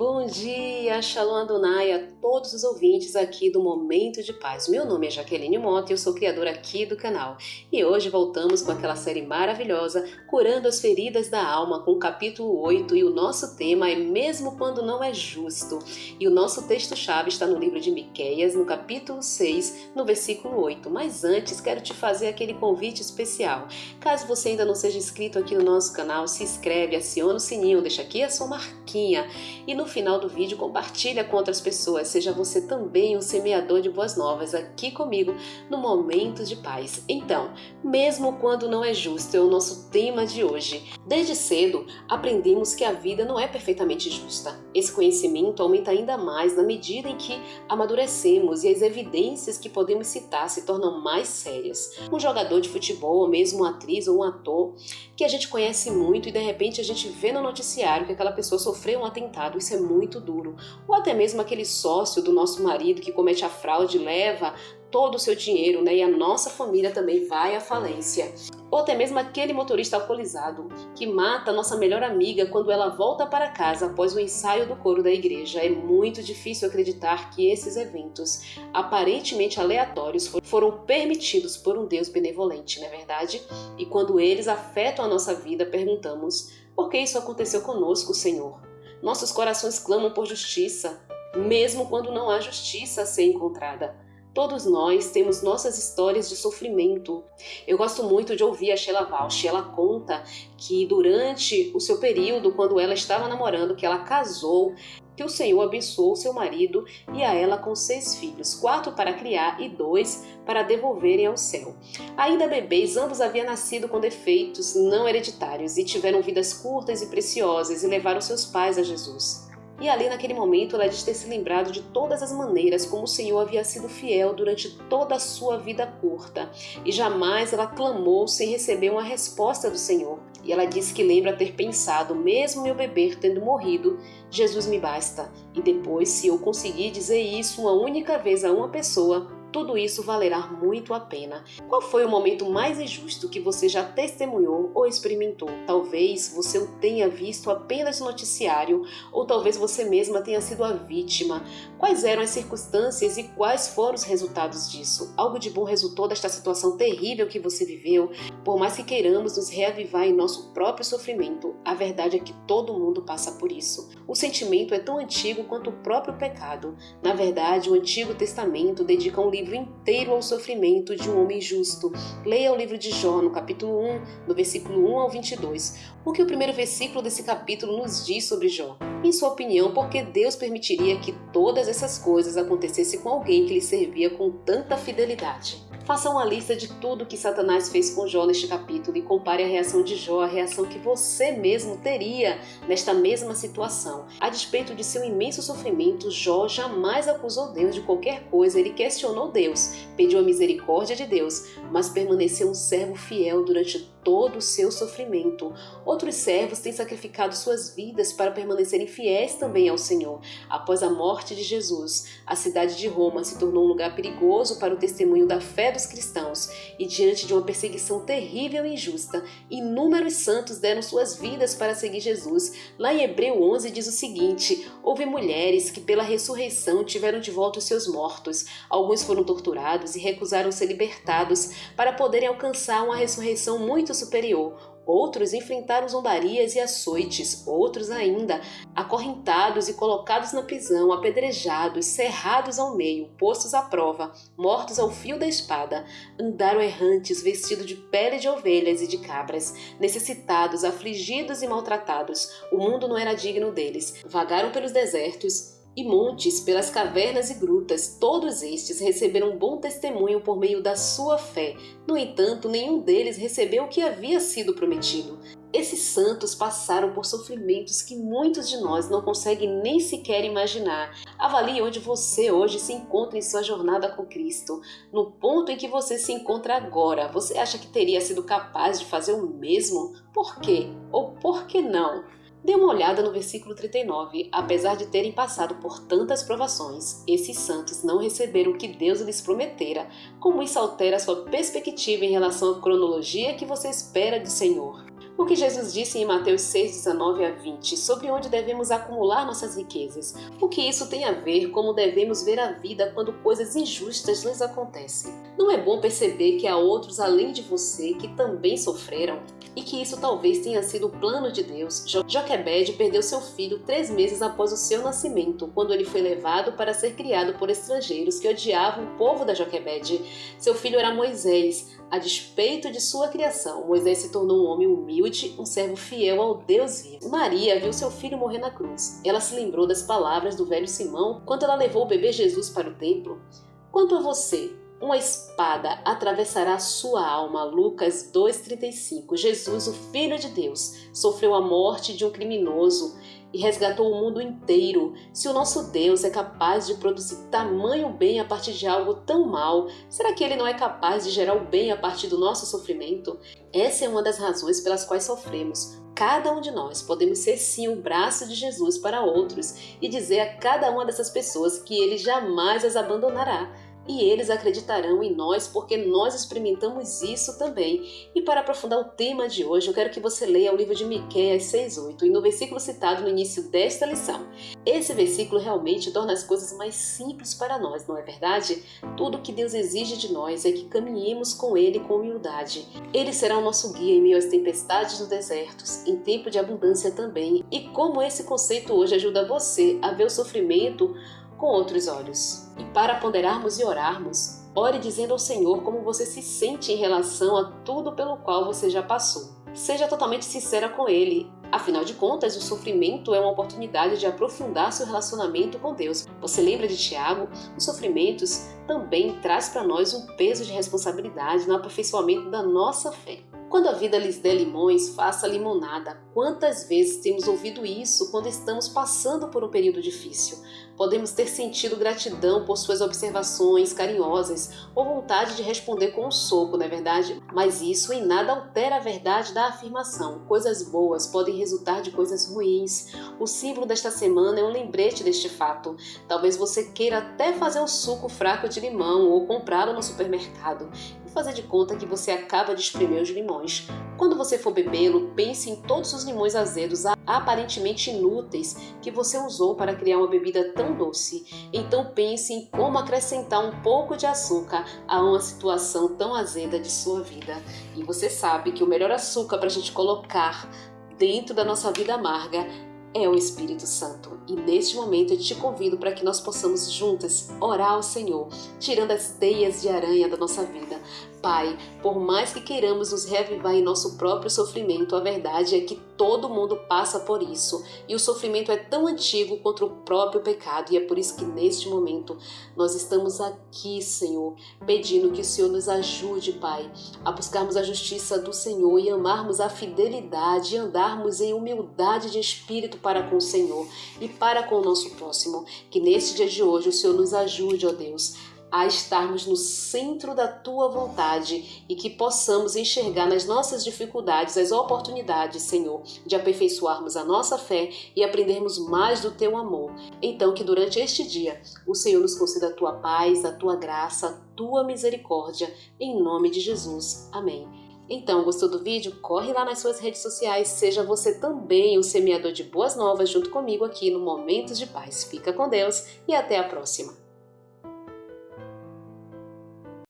Bom dia, Shalom Adonai a todos os ouvintes aqui do Momento de Paz. Meu nome é Jaqueline Mota e eu sou criadora aqui do canal. E hoje voltamos com aquela série maravilhosa, Curando as Feridas da Alma, com o capítulo 8 e o nosso tema é Mesmo Quando Não É Justo. E o nosso texto-chave está no livro de Miqueias, no capítulo 6, no versículo 8. Mas antes, quero te fazer aquele convite especial. Caso você ainda não seja inscrito aqui no nosso canal, se inscreve, aciona o sininho, deixa aqui a sua marquinha e no final do vídeo compartilha com outras pessoas, seja você também um semeador de boas novas aqui comigo no Momento de Paz. Então, mesmo quando não é justo, é o nosso tema de hoje. Desde cedo, aprendemos que a vida não é perfeitamente justa. Esse conhecimento aumenta ainda mais na medida em que amadurecemos e as evidências que podemos citar se tornam mais sérias. Um jogador de futebol, ou mesmo uma atriz ou um ator que a gente conhece muito e de repente a gente vê no noticiário que aquela pessoa sofreu um atentado isso é muito duro. Ou até mesmo aquele sócio do nosso marido que comete a fraude leva todo o seu dinheiro, né? E a nossa família também vai à falência. Ou até mesmo aquele motorista alcoolizado que mata a nossa melhor amiga quando ela volta para casa após o ensaio do coro da igreja. É muito difícil acreditar que esses eventos, aparentemente aleatórios, foram permitidos por um Deus benevolente, não é verdade? E quando eles afetam a nossa vida, perguntamos: por que isso aconteceu conosco, Senhor? Nossos corações clamam por justiça, mesmo quando não há justiça a ser encontrada. Todos nós temos nossas histórias de sofrimento. Eu gosto muito de ouvir a Sheila Walsh. Ela conta que durante o seu período, quando ela estava namorando, que ela casou, que o Senhor abençoou seu marido e a ela com seis filhos, quatro para criar e dois para devolverem ao céu. Ainda bebês, ambos haviam nascido com defeitos não hereditários e tiveram vidas curtas e preciosas e levaram seus pais a Jesus. E ali naquele momento ela diz ter se lembrado de todas as maneiras como o Senhor havia sido fiel durante toda a sua vida curta. E jamais ela clamou sem receber uma resposta do Senhor. E ela diz que lembra ter pensado, mesmo meu bebê tendo morrido, Jesus me basta. E depois, se eu conseguir dizer isso uma única vez a uma pessoa, tudo isso valerá muito a pena. Qual foi o momento mais injusto que você já testemunhou ou experimentou? Talvez você o tenha visto apenas no noticiário, ou talvez você mesma tenha sido a vítima. Quais eram as circunstâncias e quais foram os resultados disso? Algo de bom resultou desta situação terrível que você viveu? Por mais que queiramos nos reavivar em nosso próprio sofrimento, a verdade é que todo mundo passa por isso. O sentimento é tão antigo quanto o próprio pecado. Na verdade, o Antigo Testamento dedica um livro livro inteiro ao sofrimento de um homem justo. Leia o livro de Jó, no capítulo 1, do versículo 1 ao 22. O que o primeiro versículo desse capítulo nos diz sobre Jó? Em sua opinião, por que Deus permitiria que todas essas coisas acontecessem com alguém que lhe servia com tanta fidelidade? Faça uma lista de tudo que Satanás fez com Jó neste capítulo e compare a reação de Jó à reação que você mesmo teria nesta mesma situação. A despeito de seu imenso sofrimento, Jó jamais acusou Deus de qualquer coisa, ele questionou Deus, pediu a misericórdia de Deus, mas permaneceu um servo fiel durante todo o seu sofrimento. Outros servos têm sacrificado suas vidas para permanecerem fiéis também ao Senhor. Após a morte de Jesus, a cidade de Roma se tornou um lugar perigoso para o testemunho da fé cristãos e diante de uma perseguição terrível e injusta, inúmeros santos deram suas vidas para seguir Jesus. Lá em Hebreu 11 diz o seguinte: Houve mulheres que pela ressurreição tiveram de volta os seus mortos. Alguns foram torturados e recusaram ser libertados para poderem alcançar uma ressurreição muito superior. Outros enfrentaram zombarias e açoites, outros ainda acorrentados e colocados na prisão, apedrejados, cerrados ao meio, postos à prova, mortos ao fio da espada, andaram errantes vestidos de pele de ovelhas e de cabras, necessitados, afligidos e maltratados. O mundo não era digno deles. Vagaram pelos desertos e montes, pelas cavernas e grutas, todos estes receberam bom testemunho por meio da sua fé. No entanto, nenhum deles recebeu o que havia sido prometido. Esses santos passaram por sofrimentos que muitos de nós não conseguem nem sequer imaginar. Avalie onde você hoje se encontra em sua jornada com Cristo. No ponto em que você se encontra agora, você acha que teria sido capaz de fazer o mesmo? Por quê? Ou por que não? Dê uma olhada no versículo 39. Apesar de terem passado por tantas provações, esses santos não receberam o que Deus lhes prometera. Como isso altera sua perspectiva em relação à cronologia que você espera do Senhor? O que Jesus disse em Mateus 6, 19 a 20 sobre onde devemos acumular nossas riquezas. O que isso tem a ver como devemos ver a vida quando coisas injustas nos acontecem. Não é bom perceber que há outros além de você que também sofreram? E que isso talvez tenha sido o plano de Deus. Joquebed perdeu seu filho três meses após o seu nascimento, quando ele foi levado para ser criado por estrangeiros que odiavam o povo da Joquebed. Seu filho era Moisés, a despeito de sua criação, Moisés se tornou um homem humilde, um servo fiel ao Deus vivo. Maria viu seu filho morrer na cruz. Ela se lembrou das palavras do velho Simão quando ela levou o bebê Jesus para o templo. Quanto a você, uma espada atravessará sua alma. Lucas 2,35. Jesus, o Filho de Deus, sofreu a morte de um criminoso e resgatou o mundo inteiro. Se o nosso Deus é capaz de produzir tamanho bem a partir de algo tão mal, será que ele não é capaz de gerar o bem a partir do nosso sofrimento? Essa é uma das razões pelas quais sofremos. Cada um de nós podemos ser sim o braço de Jesus para outros e dizer a cada uma dessas pessoas que ele jamais as abandonará e eles acreditarão em nós porque nós experimentamos isso também. E para aprofundar o tema de hoje, eu quero que você leia o livro de Miqueias 6:8 e no versículo citado no início desta lição. Esse versículo realmente torna as coisas mais simples para nós, não é verdade? Tudo que Deus exige de nós é que caminhemos com ele com humildade. Ele será o nosso guia em meio às tempestades nos desertos, em tempo de abundância também. E como esse conceito hoje ajuda você a ver o sofrimento com outros olhos. E para ponderarmos e orarmos, ore dizendo ao Senhor como você se sente em relação a tudo pelo qual você já passou. Seja totalmente sincera com Ele. Afinal de contas, o sofrimento é uma oportunidade de aprofundar seu relacionamento com Deus. Você lembra de Tiago? Os sofrimentos também traz para nós um peso de responsabilidade no aperfeiçoamento da nossa fé. Quando a vida lhes der limões, faça limonada. Quantas vezes temos ouvido isso quando estamos passando por um período difícil? Podemos ter sentido gratidão por suas observações carinhosas ou vontade de responder com um soco, não é verdade? Mas isso em nada altera a verdade da afirmação. Coisas boas podem resultar de coisas ruins. O símbolo desta semana é um lembrete deste fato. Talvez você queira até fazer um suco fraco de limão ou comprá-lo no supermercado fazer de conta que você acaba de espremer os limões. Quando você for bebê-lo, pense em todos os limões azedos aparentemente inúteis que você usou para criar uma bebida tão doce. Então pense em como acrescentar um pouco de açúcar a uma situação tão azeda de sua vida. E você sabe que o melhor açúcar para a gente colocar dentro da nossa vida amarga é o Espírito Santo. E neste momento eu te convido para que nós possamos juntas orar ao Senhor, tirando as teias de aranha da nossa vida, Pai, por mais que queiramos nos reavivar em nosso próprio sofrimento, a verdade é que todo mundo passa por isso e o sofrimento é tão antigo quanto o próprio pecado, e é por isso que neste momento nós estamos aqui, Senhor, pedindo que o Senhor nos ajude, Pai, a buscarmos a justiça do Senhor e amarmos a fidelidade e andarmos em humildade de espírito para com o Senhor e para com o nosso próximo. Que neste dia de hoje o Senhor nos ajude, ó Deus, a estarmos no centro da tua vontade e que possamos enxergar nas nossas dificuldades as oportunidades, Senhor, de aperfeiçoarmos a nossa fé e aprendermos mais do teu amor. Então, que durante este dia o Senhor nos conceda a tua paz, a tua graça, a tua misericórdia, em nome de Jesus. Amém. Então, gostou do vídeo? Corre lá nas suas redes sociais, seja você também o semeador de boas novas junto comigo aqui no Momentos de Paz. Fica com Deus e até a próxima!